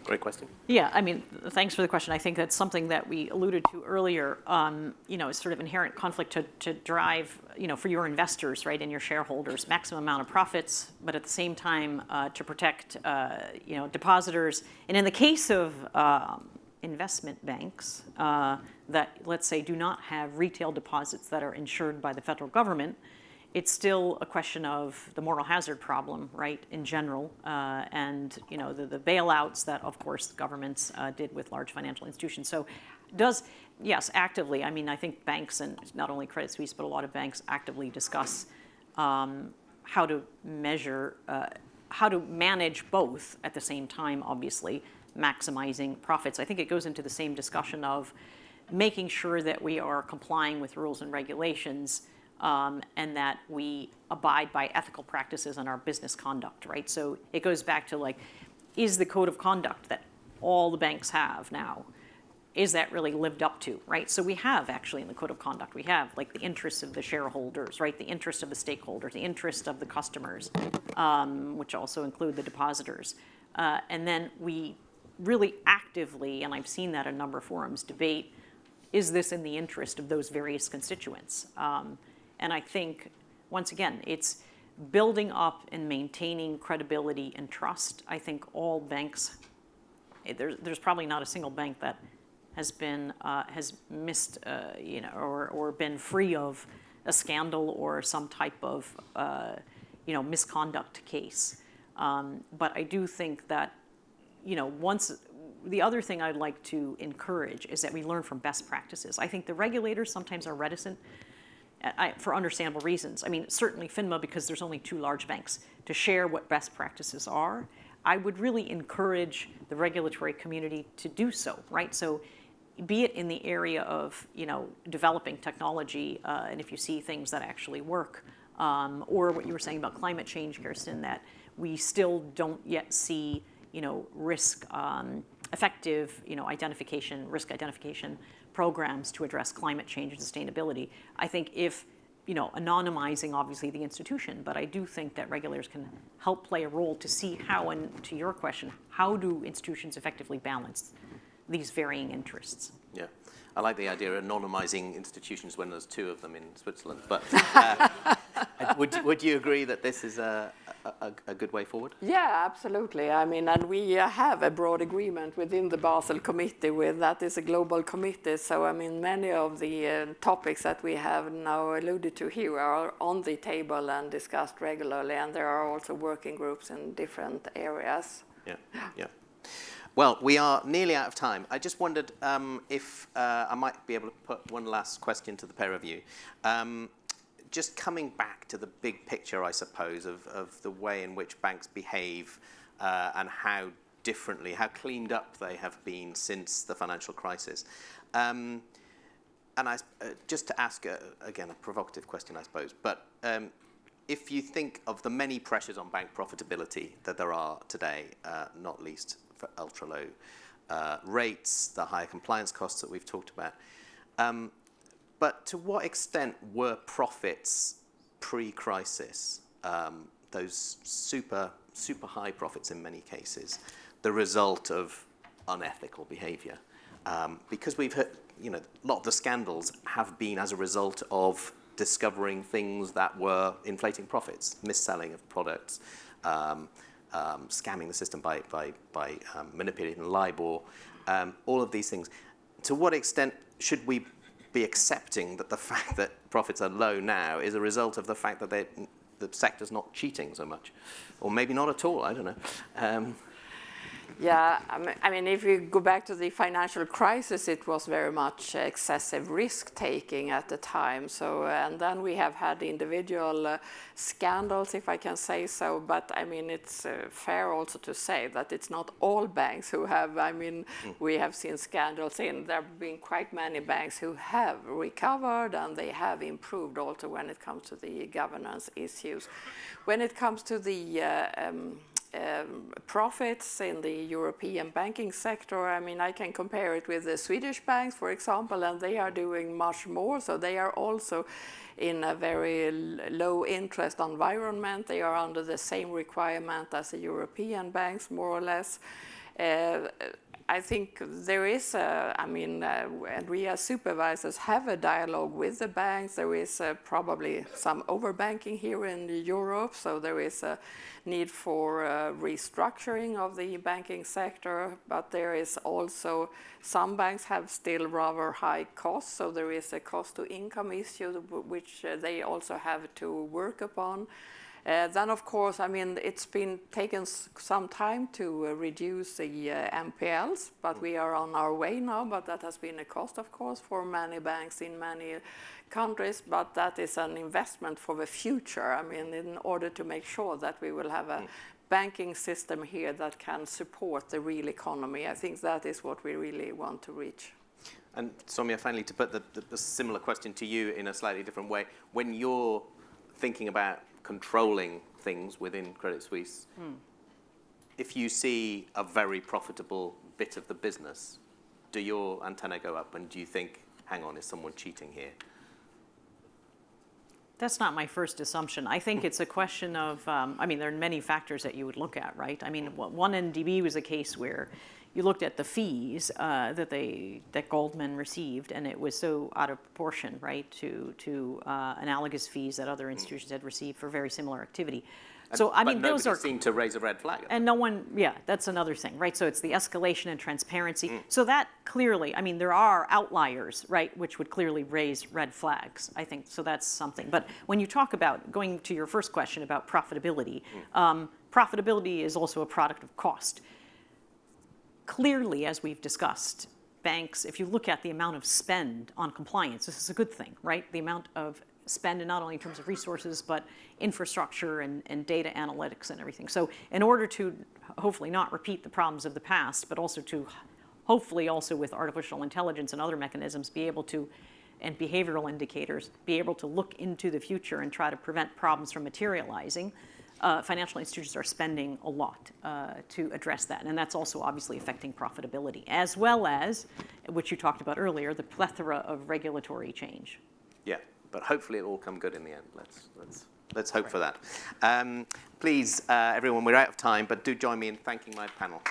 Great question. Yeah, I mean, thanks for the question. I think that's something that we alluded to earlier. Um, you know, it's sort of inherent conflict to, to drive, you know, for your investors, right, and your shareholders, maximum amount of profits, but at the same time uh, to protect, uh, you know, depositors. And in the case of um, investment banks uh, that, let's say, do not have retail deposits that are insured by the federal government, it's still a question of the moral hazard problem, right, in general, uh, and you know the, the bailouts that, of course, governments uh, did with large financial institutions. So, does yes, actively. I mean, I think banks and not only Credit Suisse, but a lot of banks actively discuss um, how to measure, uh, how to manage both at the same time. Obviously, maximizing profits. I think it goes into the same discussion of making sure that we are complying with rules and regulations um, and that we abide by ethical practices in our business conduct, right? So it goes back to like, is the code of conduct that all the banks have now, is that really lived up to, right? So we have actually in the code of conduct, we have like the interests of the shareholders, right? The interest of the stakeholders, the interest of the customers, um, which also include the depositors. Uh, and then we really actively, and I've seen that in a number of forums, debate, is this in the interest of those various constituents? Um, and I think, once again, it's building up and maintaining credibility and trust. I think all banks, eh, there's, there's probably not a single bank that has been, uh, has missed, uh, you know, or, or been free of a scandal or some type of, uh, you know, misconduct case. Um, but I do think that, you know, once, the other thing I'd like to encourage is that we learn from best practices. I think the regulators sometimes are reticent I, for understandable reasons. I mean, certainly FINMA, because there's only two large banks, to share what best practices are. I would really encourage the regulatory community to do so, right? So be it in the area of, you know, developing technology, uh, and if you see things that actually work, um, or what you were saying about climate change, Kerstin, that we still don't yet see, you know, risk, um, effective, you know, identification, risk identification programs to address climate change and sustainability. I think if, you know, anonymizing obviously the institution, but I do think that regulators can help play a role to see how, and to your question, how do institutions effectively balance these varying interests? Yeah. I like the idea of anonymizing institutions when there's two of them in Switzerland. But uh, would, would you agree that this is a, a, a, a good way forward? Yeah, absolutely. I mean, and we uh, have a broad agreement within the Basel Committee with that is a global committee. So, I mean, many of the uh, topics that we have now alluded to here are on the table and discussed regularly, and there are also working groups in different areas. Yeah, yeah. Well, we are nearly out of time. I just wondered um, if uh, I might be able to put one last question to the pair of you. Um, just coming back to the big picture, I suppose, of, of the way in which banks behave uh, and how differently, how cleaned up they have been since the financial crisis. Um, and I, uh, just to ask, uh, again, a provocative question, I suppose, but um, if you think of the many pressures on bank profitability that there are today, uh, not least for ultra low uh, rates, the higher compliance costs that we've talked about, um, but to what extent were profits pre-crisis, um, those super, super high profits in many cases, the result of unethical behavior? Um, because we've heard, you know, a lot of the scandals have been as a result of discovering things that were inflating profits, mis-selling of products, um, um, scamming the system by, by, by um, manipulating LIBOR, um, all of these things. To what extent should we be accepting that the fact that profits are low now is a result of the fact that the sector's not cheating so much? Or maybe not at all, I don't know. Yeah, I mean, if you go back to the financial crisis, it was very much excessive risk-taking at the time. So, and then we have had individual uh, scandals, if I can say so. But I mean, it's uh, fair also to say that it's not all banks who have. I mean, mm. we have seen scandals in. There have been quite many banks who have recovered and they have improved also when it comes to the governance issues. When it comes to the uh, um, um, profits in the European banking sector. I mean, I can compare it with the Swedish banks, for example, and they are doing much more. So they are also in a very low interest environment. They are under the same requirement as the European banks, more or less. Uh, I think there is, a, I mean, uh, and we as supervisors have a dialogue with the banks. There is uh, probably some overbanking here in Europe, so there is a need for uh, restructuring of the banking sector, but there is also some banks have still rather high costs, so there is a cost to income issue which they also have to work upon. Uh, then, of course, I mean, it's been taken some time to uh, reduce the uh, NPLs, but we are on our way now. But that has been a cost, of course, for many banks in many countries. But that is an investment for the future. I mean, in order to make sure that we will have a mm. banking system here that can support the real economy. I think that is what we really want to reach. And Somia, finally, to put the, the, the similar question to you in a slightly different way, when you're thinking about controlling things within Credit Suisse, mm. if you see a very profitable bit of the business, do your antenna go up and do you think, hang on, is someone cheating here? That's not my first assumption. I think it's a question of, um, I mean, there are many factors that you would look at, right? I mean, 1MDB was a case where you looked at the fees uh, that they that Goldman received, and it was so out of proportion, right, to to uh, analogous fees that other institutions had received for very similar activity. So I mean, those are seem to raise a red flag. And no one, yeah, that's another thing, right? So it's the escalation and transparency. Mm. So that clearly, I mean, there are outliers, right, which would clearly raise red flags. I think so. That's something. But when you talk about going to your first question about profitability, mm. um, profitability is also a product of cost clearly, as we've discussed, banks, if you look at the amount of spend on compliance, this is a good thing, right? The amount of spend, and not only in terms of resources, but infrastructure and, and data analytics and everything. So in order to hopefully not repeat the problems of the past, but also to hopefully also with artificial intelligence and other mechanisms be able to, and behavioral indicators, be able to look into the future and try to prevent problems from materializing, uh, financial institutions are spending a lot uh, to address that. And that's also obviously affecting profitability, as well as, which you talked about earlier, the plethora of regulatory change. Yeah, but hopefully it'll all come good in the end. Let's, let's, let's hope right. for that. Um, please, uh, everyone, we're out of time, but do join me in thanking my panel.